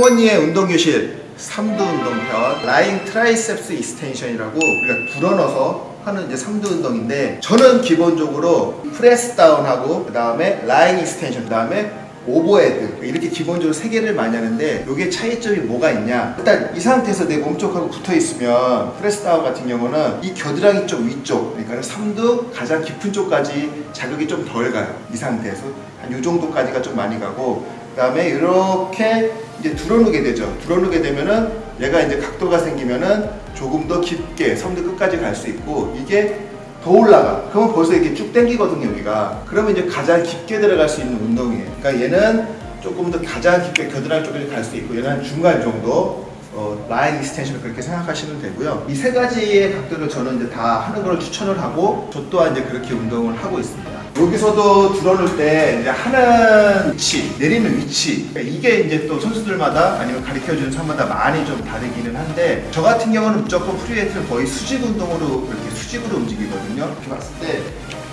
홍원이의 운동교실 3두 운동편 lying triceps extension이라고 우리가 불어넣어서 하는 이제 3두 운동인데 저는 기본적으로 press down하고 그 다음에 lying extension 그 다음에 overhead 이렇게 기본적으로 세 개를 많이 하는데 이게 차이점이 뭐가 있냐? 일단 이 상태에서 내 몸쪽하고 붙어 있으면 press down 같은 경우는 이 겨드랑이 쪽 위쪽 그러니까 3두 가장 깊은 쪽까지 자극이 좀 덜 가요. 이 상태에서 한 이 정도까지가 좀 많이 가고 그 다음에 이렇게 이제 들어누게 되죠 들어누게 되면은 얘가 이제 각도가 생기면은 조금 더 깊게 섬도 끝까지 갈 수 있고 이게 더 올라가. 그러면 벌써 이게 쭉 당기거든요, 여기가. 그러면 이제 가장 깊게 들어갈 수 있는 운동이에요. 그러니까 얘는 조금 더 가장 깊게 겨드랑이 쪽까지 갈수 있고 얘는 한 중간 정도 어, 라인 이스텐션을 그렇게 생각하시면 되고요. 이 세 가지의 각도를 저는 이제 다 하는 걸 추천을 하고 저 또한 이제 그렇게 운동을 하고 있습니다. 여기서도 들어놓을 때 이제 하는 위치, 내리는 위치 그러니까 이게 이제 또 선수들마다 아니면 가르쳐주는 사람마다 많이 좀 다르기는 한데 저 같은 경우는 무조건 free weight를 거의 수직 운동으로 이렇게 수직으로 움직이거든요. 이렇게 봤을 때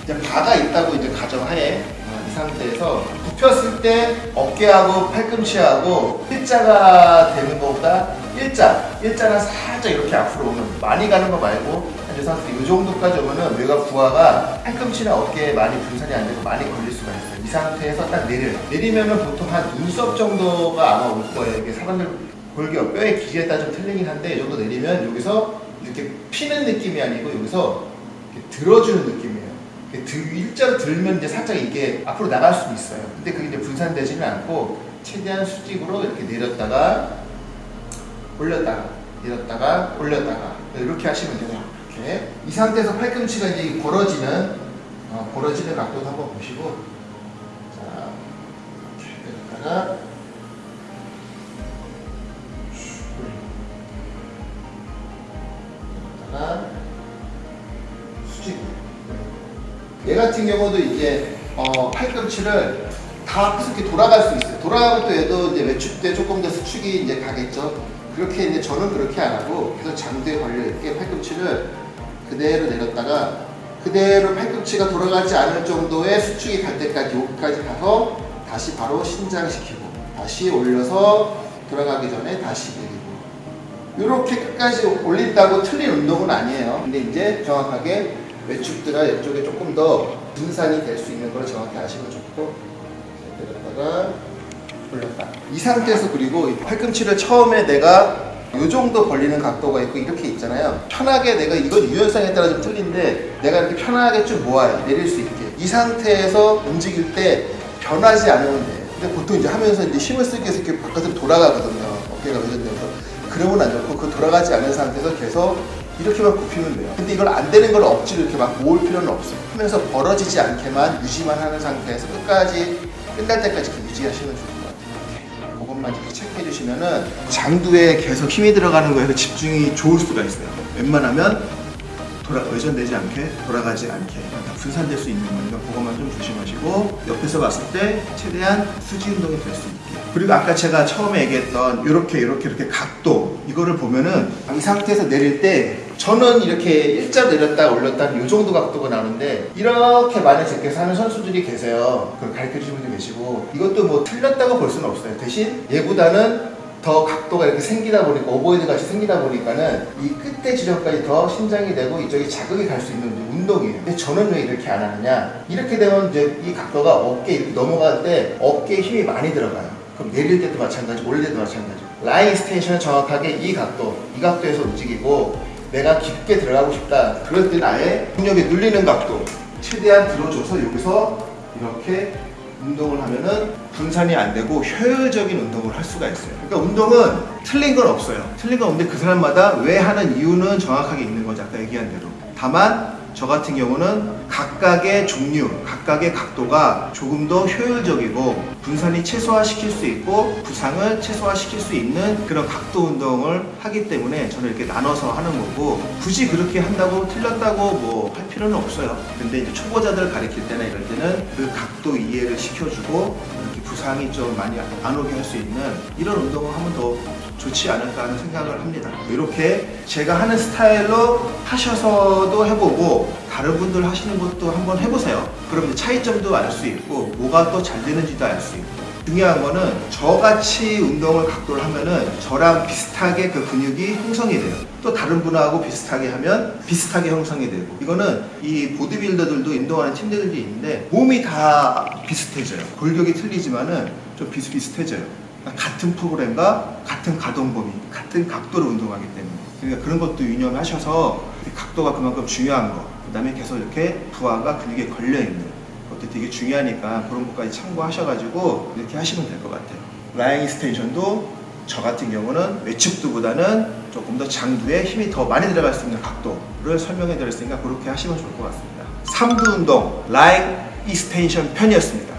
이제 바가 있다고 이제 가정하에 어, 이 상태에서 굽혔을 때 어깨하고 팔꿈치하고 일자가 되는 것보다 일자, 일자는 살짝 이렇게 앞으로 오는 많이 가는 거 말고 이 상태 이 정도까지 오면은 뇌가 부하가 팔꿈치나 어깨에 많이 분산이 안 되고 많이 걸릴 수가 있어요. 이 상태에서 딱 내려 내리면은 보통 한 눈썹 정도가 아마 올 거예요. 이게 사람들 골격 뼈의 길이에 따라 좀 틀리긴 한데 이 정도 내리면 여기서 이렇게 피는 느낌이 아니고 여기서 들어주는 느낌이에요. 들, 일자로 들면 이제 살짝 이게 앞으로 나갈 수도 있어요. 근데 그게 이제 분산되지는 않고 최대한 수직으로 이렇게 내렸다가 올렸다가 내렸다가 올렸다가 이렇게 하시면 돼요. 이렇게 이 상태에서 팔꿈치가 이제 벌어지는 어, 벌어지는 각도도 한번 보시고 자 이렇게 내렸다가 수직 얘 같은 경우도 이제 어, 팔꿈치를 다 이렇게 돌아갈 수 있어요. 돌아가면 또 얘도 이제 외축 때 조금 더 수축이 이제 가겠죠. 그렇게 이제 저는 그렇게 안 하고 계속 장대에 걸려 있게 팔꿈치를 그대로 내렸다가 그대로 팔꿈치가 돌아가지 않을 정도의 수축이 갈 때까지 여기까지 가서 다시 바로 신장시키고 다시 올려서 돌아가기 전에 다시 내리고 이렇게 끝까지 올린다고 틀린 운동은 아니에요. 근데 이제 정확하게 외축들아 이쪽에 조금 더 분산이 될 수 있는 걸 정확히 아시면 좋고 내렸다가 올렸다. 이 상태에서 그리고 이 팔꿈치를 처음에 내가 이 정도 벌리는 각도가 있고 이렇게 있잖아요. 편하게 내가 이건 유연성에 따라 좀 틀린데 내가 이렇게 편하게 좀 모아요. 내릴 수 있게. 이 상태에서 움직일 때 변하지 않으면 돼. 근데 보통 이제 하면서 이제 힘을 쓰기 위해서 이렇게 바깥으로 돌아가거든요. 어깨가 회전되면서. 그러면 안 좋고 그 돌아가지 않은 상태에서 계속 이렇게만 굽히면 돼요. 근데 이걸 안 되는 걸 억지로 이렇게 막 모을 필요는 없어요. 하면서 벌어지지 않게만 유지만 하는 상태에서 끝까지 끝날 때까지 유지하시면 같아요. 이렇게 체크해 주시면은 장두에 계속 힘이 들어가는 거에서 집중이 좋을 수가 있어요. 웬만하면 돌아, 외전되지 않게 돌아가지 않게 다 분산될 수 있는 거니까 그것만 좀 조심하시고 옆에서 봤을 때 최대한 수지 운동이 될 수 있게 그리고 아까 제가 처음에 얘기했던 이렇게 이렇게 이렇게 각도 이거를 보면은 이 상태에서 내릴 때 저는 이렇게 일자 내렸다 올렸다 이 정도 각도가 나오는데 이렇게 많이 제껴서 하는 선수들이 계세요 그걸 가르쳐 주시는 분도 계시고 이것도 뭐 틀렸다고 볼 수는 없어요 대신 얘보다는 더 각도가 이렇게 생기다 보니까 overhead 같이 생기다 보니까는 이 끝에 지점까지 더 신장이 되고 이쪽에 자극이 갈 수 있는 운동이에요. 근데 저는 왜 이렇게 안 하느냐? 이렇게 되면 이제 이 각도가 어깨 이렇게 넘어갈 때 어깨에 힘이 많이 들어가요. 그럼 내릴 때도 마찬가지, 올릴 때도 마찬가지. lying extension은 정확하게 이 각도, 이 각도에서 움직이고 내가 깊게 들어가고 싶다. 그럴 때는 아예 중력이 눌리는 각도 최대한 들어줘서 여기서 이렇게 운동을 하면은 분산이 안 되고 효율적인 운동을 할 수가 있어요. 그러니까 운동은 틀린 건 없어요. 틀린 건 없는데 그 사람마다 왜 하는 이유는 정확하게 있는 거죠. 아까 얘기한 대로. 다만 저 같은 경우는 각각의 종류, 각각의 각도가 조금 더 효율적이고 분산이 최소화시킬 수 있고 부상을 최소화시킬 수 있는 그런 각도 운동을 하기 때문에 저는 이렇게 나눠서 하는 거고 굳이 그렇게 한다고 틀렸다고 뭐 할 필요는 없어요. 근데 이제 초보자들 가르칠 때나 이럴 때는 그 각도 이해를 시켜주고 이렇게 부상이 좀 많이 안 오게 할 수 있는 이런 운동을 하면 더 좋지 않을까 하는 생각을 합니다. 이렇게 제가 하는 스타일로 하셔서도 해보고 다른 분들 하시는 것도 한번 해보세요. 그럼 차이점도 알 수 있고 뭐가 또 잘 되는지도 알 수 있고 중요한 거는 저같이 운동을 각도를 하면은 저랑 비슷하게 그 근육이 형성이 돼요. 또 다른 분하고 비슷하게 하면 비슷하게 형성이 되고 이거는 이 보디빌더들도 운동하는 팀들도 있는데 몸이 다 비슷해져요. 골격이 틀리지만은 좀 비슷비슷해져요. 그러니까 같은 프로그램과 같은 가동 범위, 같은 각도로 운동하기 때문에 그러니까 그런 것도 유념하셔서 이 각도가 그만큼 중요한 거 그 다음에 계속 이렇게 부하가 근육에 걸려 있는 것도 되게 중요하니까 그런 것까지 참고하셔가지고 이렇게 하시면 될 것 같아요. lying extension도 저 같은 경우는 외측두보다는 조금 더 장두에 힘이 더 많이 들어갈 수 있는 각도를 설명해 드렸으니까 그렇게 하시면 좋을 것 같습니다. 삼두 운동 lying 익스텐션 편이었습니다.